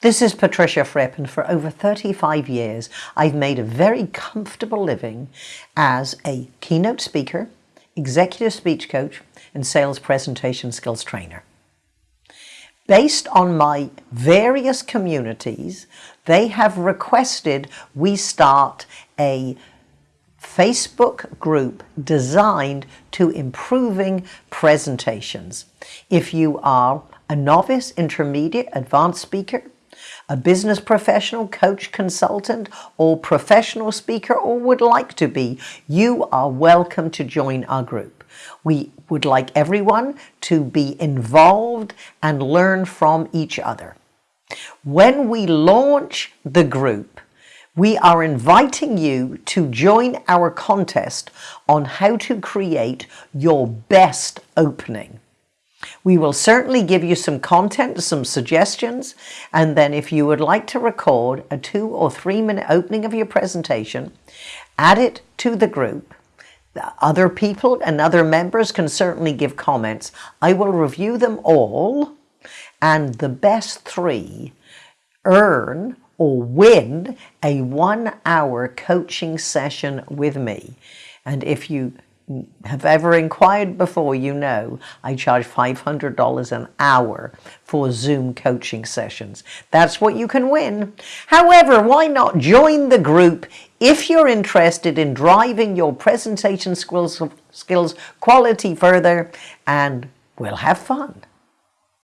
This is Patricia Fripp and for over 35 years I've made a very comfortable living as a keynote speaker, executive speech coach and sales presentation skills trainer. Based on my various communities, they have requested we start a Facebook group designed to improving presentations. If you are a novice, intermediate, advanced speaker, a business professional, coach, consultant, or professional speaker, or would like to be, you are welcome to join our group. We would like everyone to be involved and learn from each other. When we launch the group, we are inviting you to join our contest on how to create your best opening. We will certainly give you some content, some suggestions, and then if you would like to record a two or three minute opening of your presentation, add it to the group. Other people and other members can certainly give comments. I will review them all, and the best three earn or win a one hour coaching session with me. And if you have ever inquired before, you know I charge $500 an hour for Zoom coaching sessions. That's what you can win. However, why not join the group if you're interested in driving your presentation skills, skills quality further and we'll have fun.